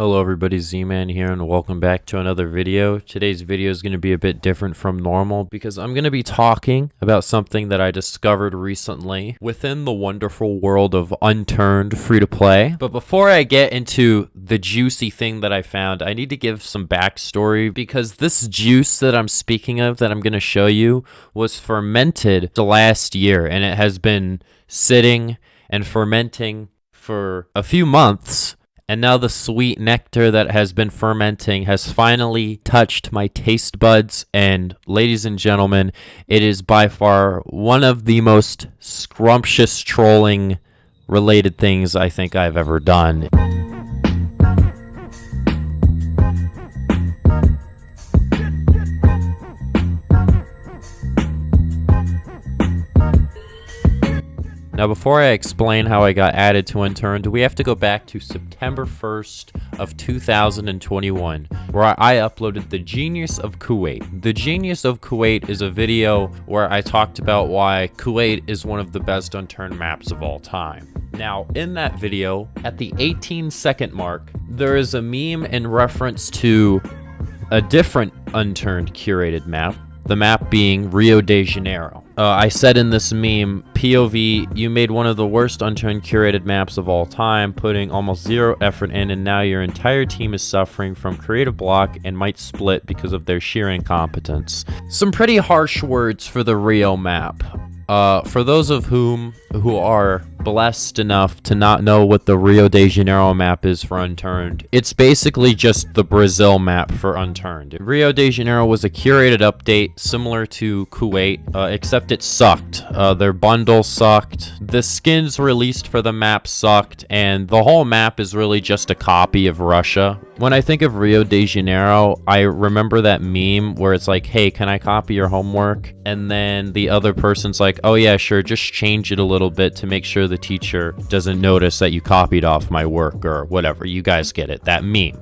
Hello everybody, Z-Man here and welcome back to another video. Today's video is going to be a bit different from normal because I'm going to be talking about something that I discovered recently within the wonderful world of unturned free-to-play. But before I get into the juicy thing that I found, I need to give some backstory because this juice that I'm speaking of that I'm going to show you was fermented the last year and it has been sitting and fermenting for a few months and now the sweet nectar that has been fermenting has finally touched my taste buds. And ladies and gentlemen, it is by far one of the most scrumptious trolling related things I think I've ever done. Now, before I explain how I got added to Unturned, we have to go back to September 1st of 2021, where I uploaded The Genius of Kuwait. The Genius of Kuwait is a video where I talked about why Kuwait is one of the best Unturned maps of all time. Now, in that video, at the 18 second mark, there is a meme in reference to a different Unturned curated map, the map being Rio de Janeiro. Uh, I said in this meme, POV, you made one of the worst unturned curated maps of all time, putting almost zero effort in, and now your entire team is suffering from creative block and might split because of their sheer incompetence. Some pretty harsh words for the Rio map. Uh, for those of whom who are blessed enough to not know what the Rio de Janeiro map is for Unturned, it's basically just the Brazil map for Unturned. Rio de Janeiro was a curated update similar to Kuwait, uh, except it sucked. Uh, their bundle sucked, the skins released for the map sucked, and the whole map is really just a copy of Russia. When I think of Rio de Janeiro, I remember that meme where it's like, hey, can I copy your homework? And then the other person's like, oh yeah, sure, just change it a little bit to make sure the teacher doesn't notice that you copied off my work or whatever. You guys get it, that meme.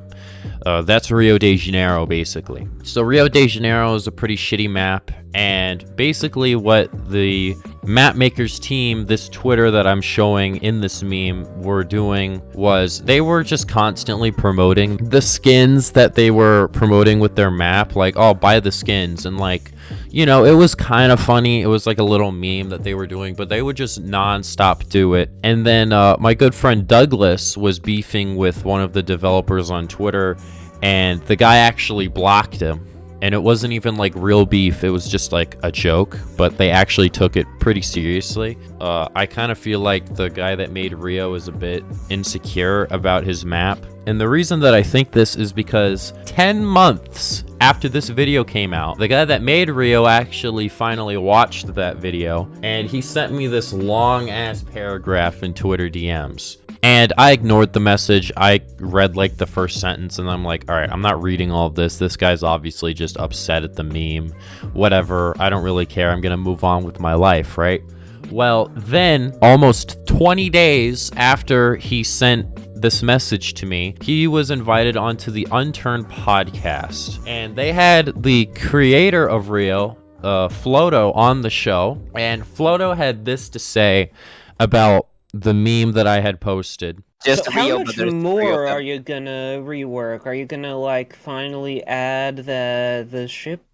Uh, that's Rio de Janeiro, basically. So Rio de Janeiro is a pretty shitty map, and basically what the map makers team, this Twitter that I'm showing in this meme, were doing was they were just constantly promoting the skins that they were promoting with their map, like, oh, buy the skins, and like, you know, it was kind of funny. It was like a little meme that they were doing, but they would just non-stop do it. And then uh, my good friend Douglas was beefing with one of the developers on Twitter, and the guy actually blocked him. And it wasn't even like real beef, it was just like a joke, but they actually took it pretty seriously. Uh, I kind of feel like the guy that made Rio is a bit insecure about his map. And the reason that I think this is because 10 months after this video came out, the guy that made Rio actually finally watched that video, and he sent me this long ass paragraph in Twitter DMs. And I ignored the message. I read like the first sentence and I'm like, all right, I'm not reading all of this. This guy's obviously just upset at the meme. Whatever. I don't really care. I'm going to move on with my life, right? Well, then almost 20 days after he sent this message to me, he was invited onto the Unturned podcast. And they had the creator of Rio, uh, Floto, on the show. And Floto had this to say about the meme that I had posted. Just so how much more are you gonna rework? Are you gonna like finally add the the ship,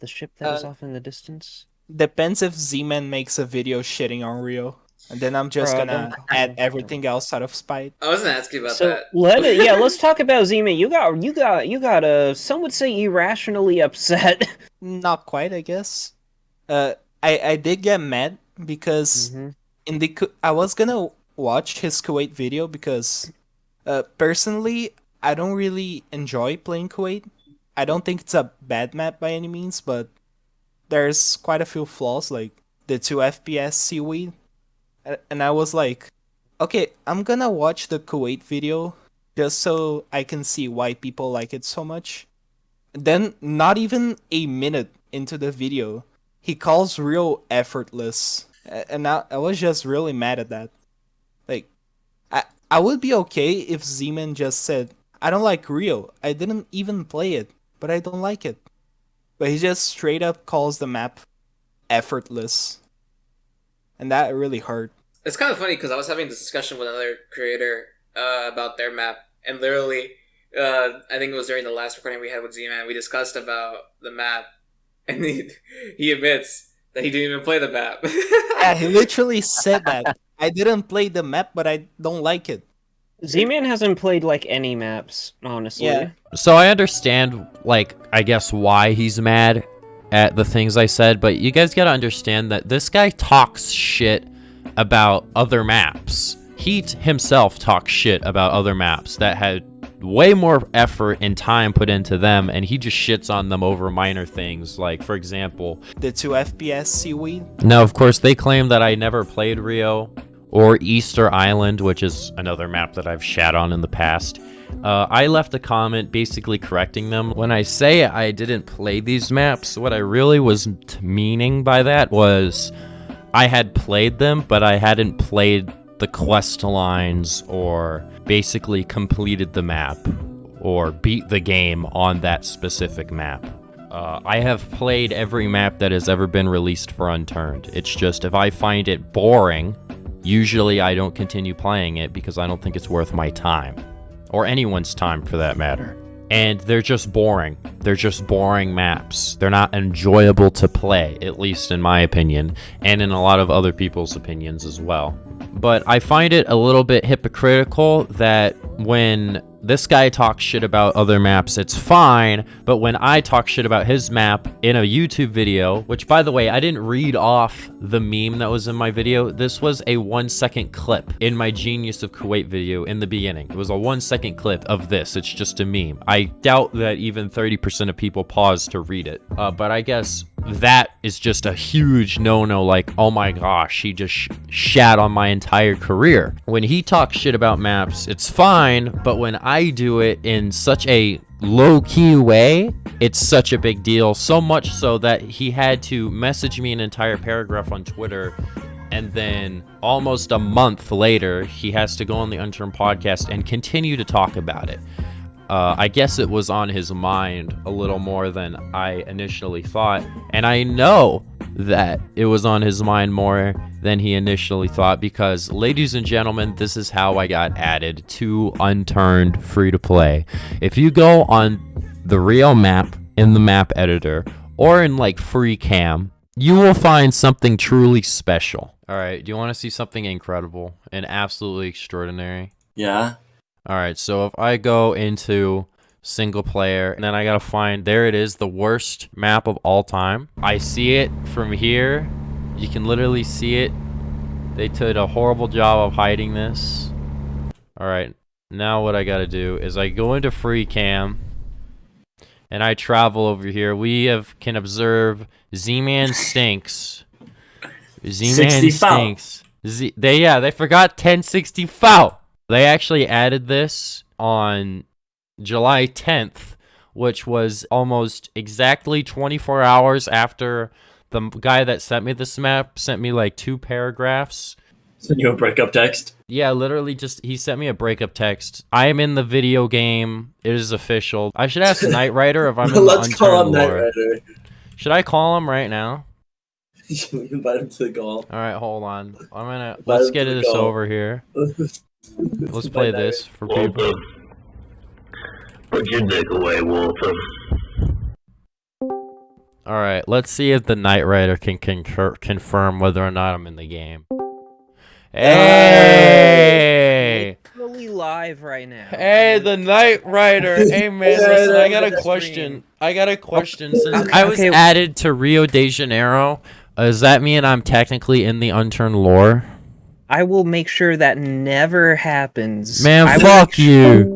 the ship that was Uh, off in the distance? Depends if Z-Man makes a video shitting on Rio. And then I'm just Bro, gonna add everything else out of spite. I wasn't asking ask you about So that. let it, yeah, let's talk about Zima. You got you got you got uh some would say irrationally upset. Not quite, I guess. Uh, I I did get mad because Mhm. In the I was gonna watch his Kuwait video because, uh, personally I don't really enjoy playing Kuwait. I don't think it's a bad map by any means, but there's quite a few flaws like the two FPS seaweed, and I was like, okay, I'm gonna watch the Kuwait video just so I can see why people like it so much. Then, not even a minute into the video, he calls Rio effortless, and I, I was just really mad at that. Like, I I would be okay if Z-Man just said, "I don't like Rio. I didn't even play it, but I don't like it." But he just straight up calls the map effortless, and that really hurt. It's kind of funny because I was having this discussion with another creator uh, about their map, and literally, uh, I think it was during the last recording we had with Z-Man. We discussed about the map, and he he admits he didn't even play the map. Yeah, he literally said that. I didn't play the map, but I don't like it. Z-Man hasn't played like any maps, honestly. Yeah. So I understand, like, I guess why he's mad at the things I said, but you guys gotta understand that this guy talks shit about other maps. He himself talks shit about other maps that had way more effort and time put into them, and he just shits on them over minor things. Like, for example, The two FPS seaweed. now, of course, they claim that I never played Rio or Easter Island, which is another map that I've shat on in the past. Uh, I left a comment basically correcting them. When I say I didn't play these maps, what I really was meaning by that was I had played them, but I hadn't played the quest lines or basically completed the map or beat the game on that specific map. Uh, I have played every map that has ever been released for Unturned. It's just if I find it boring, usually I don't continue playing it because I don't think it's worth my time. Or anyone's time for that matter. And they're just boring. They're just boring maps. They're not enjoyable to play, at least in my opinion, and in a lot of other people's opinions as well. But I find it a little bit hypocritical that when this guy talks shit about other maps, it's fine, but when I talk shit about his map in a YouTube video, which by the way, I didn't read off the meme that was in my video, this was a one second clip in my Genius of Kuwait video in the beginning. It was a one second clip of this, it's just a meme. I doubt that even 30% of people pause to read it, uh, but I guess that is just a huge no-no like oh my gosh he just sh- shat on my entire career when he talks shit about maps it's fine but when i do it in such a low-key way it's such a big deal so much so that he had to message me an entire paragraph on twitter and then almost a month later he has to go on the unturned podcast and continue to talk about it uh, I guess it was on his mind a little more than I initially thought. And I know that it was on his mind more than he initially thought because, ladies and gentlemen, this is how I got added to Unturned Free to Play. If you go on the Rio map in the map editor or in like free cam, you will find something truly special. All right, do you want to see something incredible and absolutely extraordinary? Yeah. All right, so if I go into single player and then I gotta find, there it is, the worst map of all time. I see it from here. You can literally see it. They did a horrible job of hiding this. All right, now what I gotta do is I go into free cam and I travel over here. We have can observe Z-Man stinks. Z-Man stinks. Z- they yeah, they forgot 1060 foul. They actually added this on July 10th, which was almost exactly 24 hours after the guy that sent me this map sent me like two paragraphs. Send you a breakup text. Yeah, literally just he sent me a breakup text. I am in the video game. It is official. I should ask Knight Rider if I'm in the Let's call him Knight. Rider. Should I call him right now? You invite him to the call. All right, hold on. I'm gonna Invite let's get to this call. over here. Let's play this for people. Put your dick away, Walter. All right, let's see if the Knight Rider can concur- confirm whether or not I'm in the game. Hey! Literally live right now. Hey, the Knight Rider. Hey, man, Yeah, listen, I got a the question. I got a question. Since Okay, I was okay. added to Rio de Janeiro, uh, does that mean I'm technically in the unturned lore? I will make sure that never happens. Man, I fuck make you.